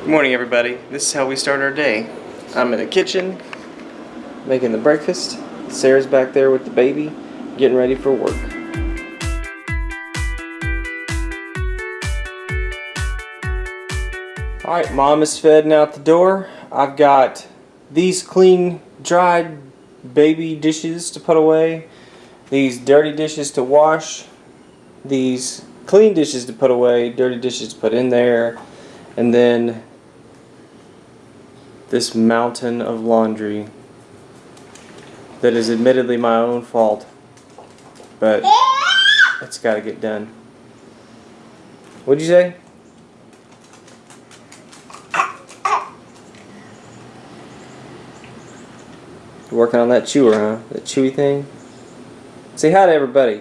Good morning, everybody. This is how we start our day. I'm in the kitchen making the breakfast. Sarah's back there with the baby, getting ready for work. Alright, mom is fed and out the door. I've got these clean, dried baby dishes to put away, these dirty dishes to wash, these clean dishes to put away, dirty dishes to put in there, and then this mountain of laundry that is admittedly my own fault, but it's got to get done. What'd you say? You're working on that chewer, huh? That chewy thing? Say hi to everybody.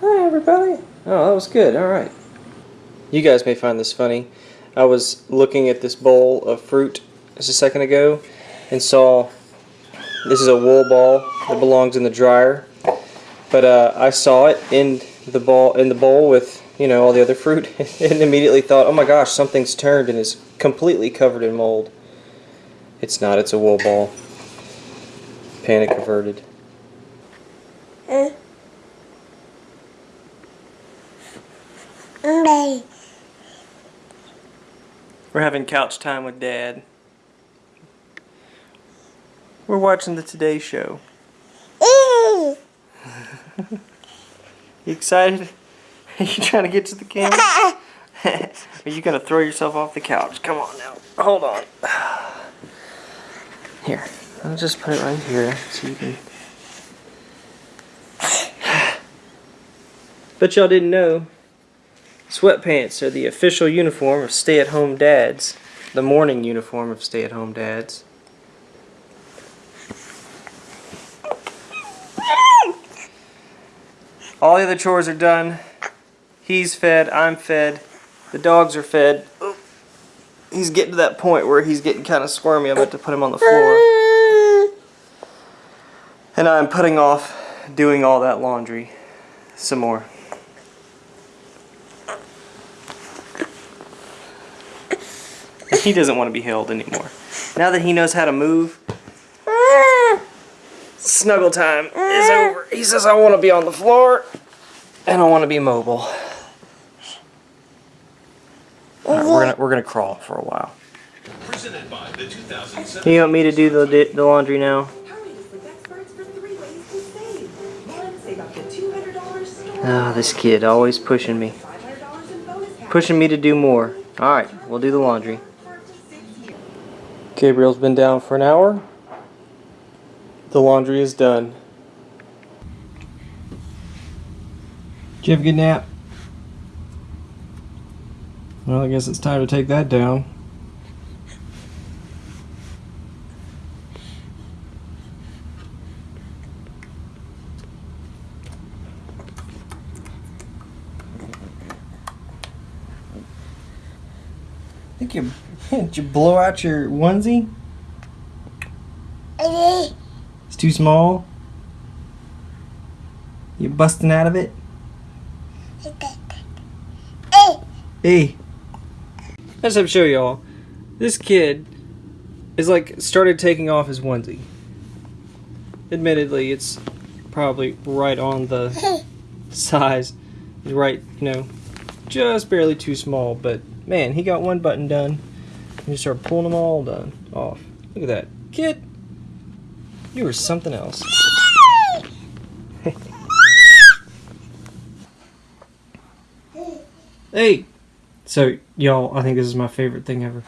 Hi, everybody. Oh, that was good. All right. You guys may find this funny. I was looking at this bowl of fruit just a second ago and saw this is a wool ball that belongs in the dryer. But uh, I saw it in the ball in the bowl with you know all the other fruit and immediately thought, oh my gosh, something's turned and is completely covered in mold. It's not. It's a wool ball. Panic averted. We're having couch time with Dad. We're watching the Today Show. you excited? Are you trying to get to the camera? Are you going to throw yourself off the couch? Come on now. Hold on. Here. I'll just put it right here so you can... Bet y'all didn't know Sweatpants are the official uniform of stay-at-home dads. The morning uniform of stay-at-home dads. All the other chores are done. He's fed, I'm fed, the dogs are fed. He's getting to that point where he's getting kind of squirmy. I'm about to put him on the floor. And I'm putting off doing all that laundry some more. He doesn't want to be held anymore. Now that he knows how to move, snuggle time is over. He says, I want to be on the floor, and I want to be mobile. Right, we're gonna we're gonna crawl for a while. You want me to do the the laundry now? Ah, oh, this kid always pushing me, pushing me to do more. All right, we'll do the laundry. Gabriel's been down for an hour. The laundry is done. Did you have a good nap? Well, I guess it's time to take that down. I think you did you blow out your onesie? It's too small? You busting out of it? Hey. I just have to show y'all. This kid is like started taking off his onesie. Admittedly, it's probably right on the size. Right, you know, just barely too small, but man, he got one button done. You start pulling them all done off. Look at that. Kid, you were something else. hey! So, y'all, I think this is my favorite thing ever.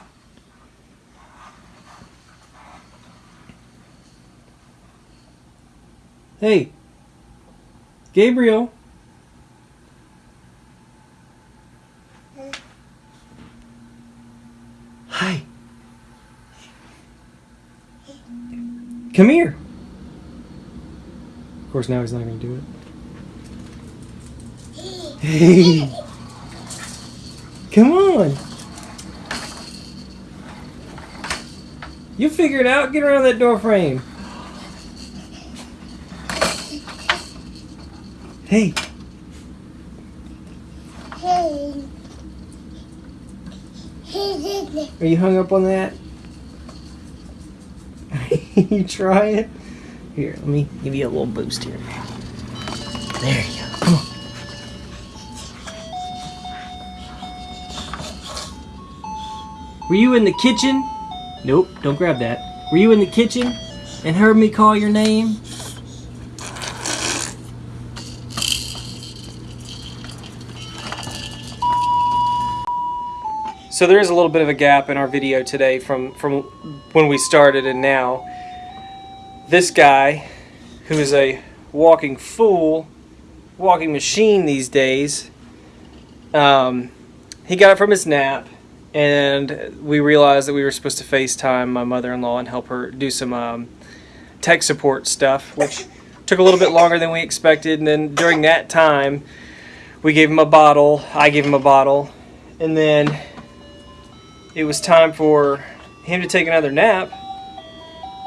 Hey! Gabriel! Hi. Come here. Of course, now he's not going to do it. Hey. Come on. You figure it out. Get around that door frame. Hey. Hey. Are you hung up on that? you try it? Here, let me give you a little boost here. There you go. Come on. Were you in the kitchen? Nope, don't grab that. Were you in the kitchen and heard me call your name? So there is a little bit of a gap in our video today from, from when we started and now. This guy, who is a walking fool, walking machine these days, um, he got it from his nap and we realized that we were supposed to FaceTime my mother-in-law and help her do some um, tech support stuff, which took a little bit longer than we expected. And then during that time, we gave him a bottle. I gave him a bottle, and then it was time for him to take another nap.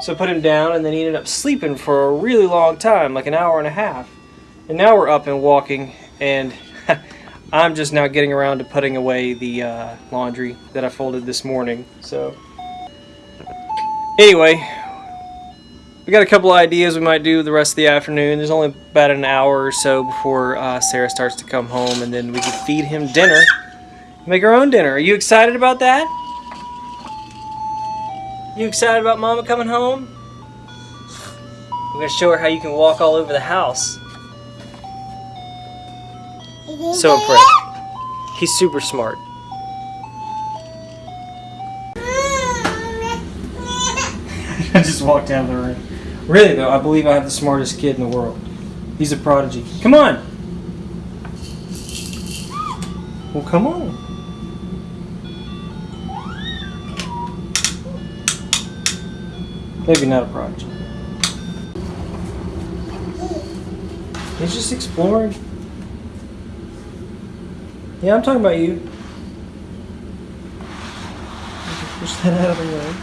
So I put him down, and then he ended up sleeping for a really long time, like an hour and a half. And now we're up and walking, and I'm just now getting around to putting away the uh, laundry that I folded this morning. So, anyway, we got a couple ideas we might do the rest of the afternoon. There's only about an hour or so before uh, Sarah starts to come home, and then we can feed him dinner. Make our own dinner. Are you excited about that? You excited about Mama coming home? We're going to show her how you can walk all over the house. So impressed. He's super smart. I just walked out of the room. Really though, I believe I have the smartest kid in the world. He's a prodigy. Come on! Well, come on. Maybe not a project. He's just exploring. Yeah, I'm talking about you. Push that out of the way.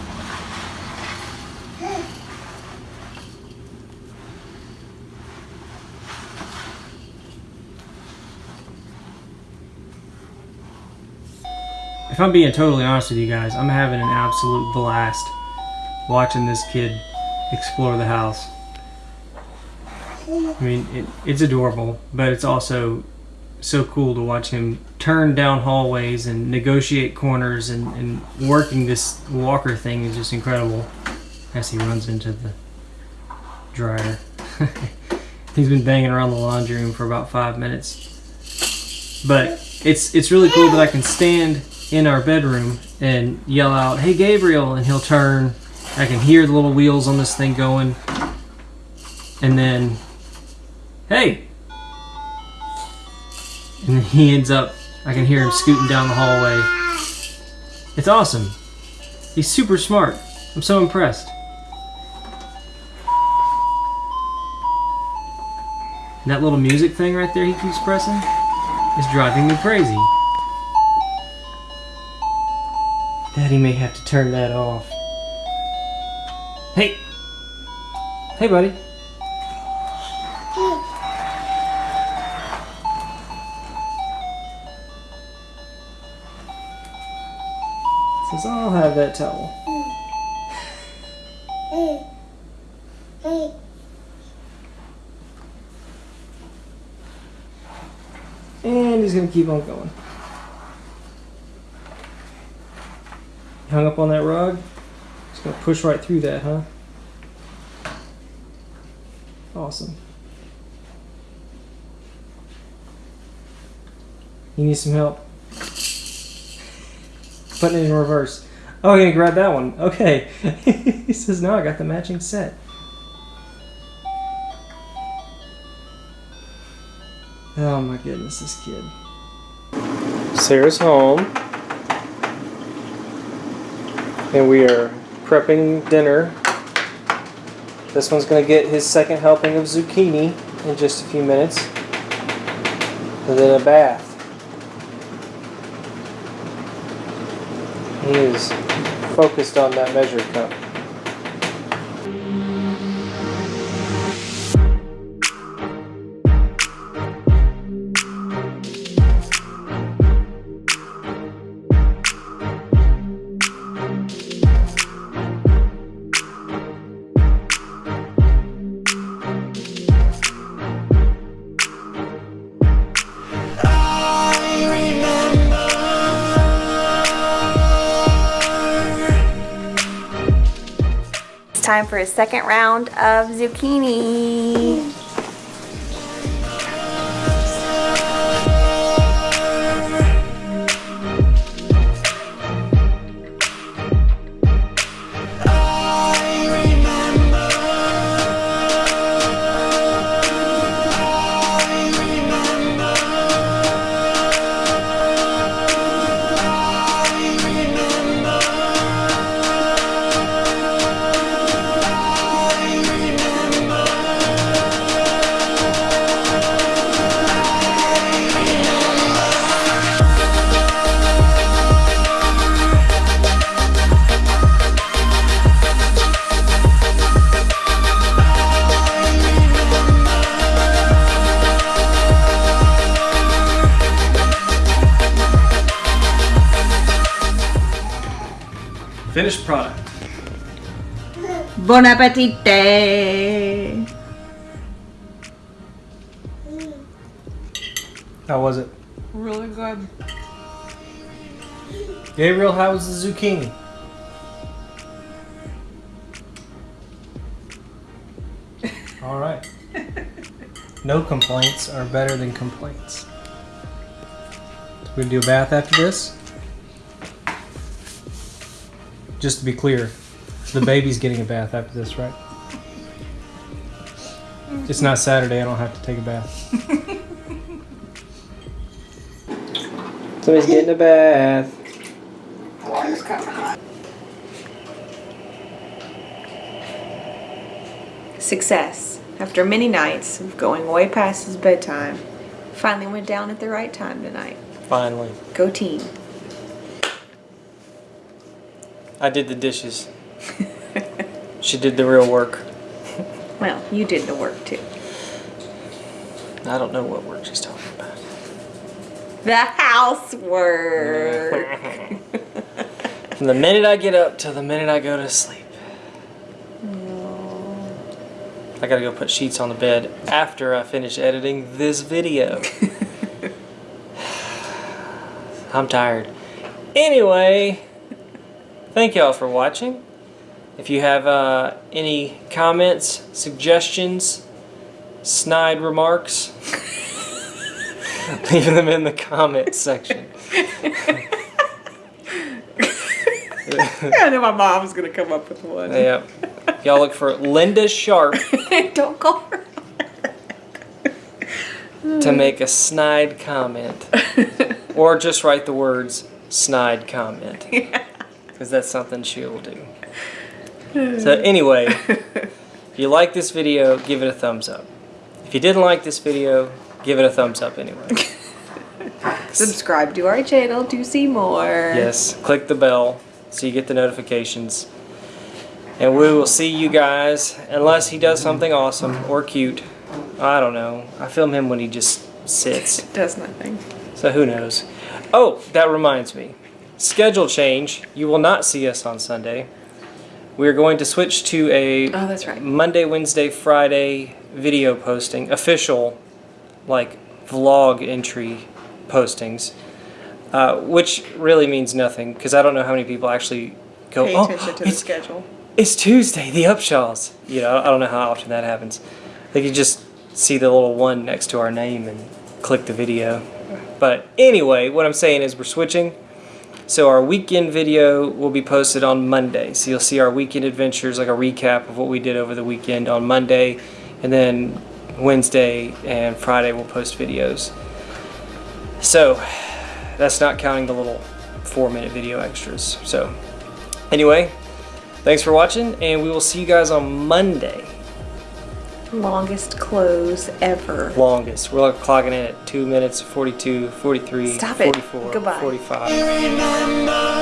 If I'm being totally honest with you guys, I'm having an absolute blast watching this kid explore the house. I mean, it, it's adorable, but it's also so cool to watch him turn down hallways and negotiate corners and, and working this walker thing is just incredible as he runs into the dryer. He's been banging around the laundry room for about five minutes. But it's it's really cool that I can stand in our bedroom and yell out, hey Gabriel, and he'll turn. I can hear the little wheels on this thing going. And then, hey, and then he ends up, I can hear him scooting down the hallway. It's awesome. He's super smart. I'm so impressed. And that little music thing right there he keeps pressing is driving me crazy. Daddy may have to turn that off. Hey! Hey, buddy. Says, I'll have that towel. And he's gonna keep on going. Hung up on that rug? Just gonna push right through that, huh? Awesome. You need some help? Putting it in reverse. Oh, I'm gonna grab that one. Okay. he says, no, I got the matching set. Oh my goodness, this kid. Sarah's home. And we are prepping dinner. This one's going to get his second helping of zucchini in just a few minutes. And then a bath. He is focused on that measure cup. Time for a second round of zucchini. Finished product. Bon appetite! How was it? Really good. Gabriel, how was the zucchini? All right. No complaints are better than complaints. So we do a bath after this. Just to be clear, the baby's getting a bath after this, right? It's not Saturday. I don't have to take a bath. Somebody's getting a bath. Success. After many nights of going way past his bedtime, finally went down at the right time tonight. Finally. Go team. I did the dishes. she did the real work. Well, you did the work too. I don't know what work she's talking about. The housework. From the minute I get up till the minute I go to sleep. I gotta go put sheets on the bed after I finish editing this video. I'm tired. Anyway, thank y'all for watching. If you have uh, any comments, suggestions, snide remarks, leave them in the comments section. I know my mom's gonna come up with one. Yeah. Y'all look for Linda Sharp Don't call her. to make a snide comment. Or just write the words snide comment. Because that's something she will do. So, anyway, if you like this video, give it a thumbs up. If you didn't like this video, give it a thumbs up anyway. Subscribe to our channel to see more. Yes, click the bell so you get the notifications. And we will see you guys, unless he does something awesome or cute. I don't know. I film him when he just sits. Does nothing. So who knows? Oh, that reminds me. Schedule change. You will not see us on Sunday. We are going to switch to a Oh, that's right. Monday, Wednesday, Friday video posting, official, like vlog entry postings, uh, which really means nothing because I don't know how many people actually go. Pay oh, attention to the it's, schedule. it's Tuesday, the Upshaws. You know, I don't know how often that happens. They could just see the little one next to our name and click the video. But anyway, what I'm saying is we're switching. So our weekend video will be posted on Monday. So you'll see our weekend adventures, like a recap of what we did over the weekend on Monday. And then Wednesday and Friday we'll post videos. So that's not counting the little four minute video extras. So anyway, thanks for watching and we will see you guys on Monday. Longest close ever. Longest. We're like clocking in at 2 minutes, 42, 43, Stop it. 44, Goodbye. 45. remember